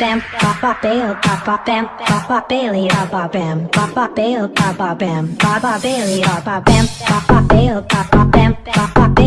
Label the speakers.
Speaker 1: Bam, ba ba bail, ba ba bam, ba ba bailey, ba ba bam, ba ba bail, ba ba bam, ba ba bailey, ba ba bam, ba ba bail, ba ba bam, ba ba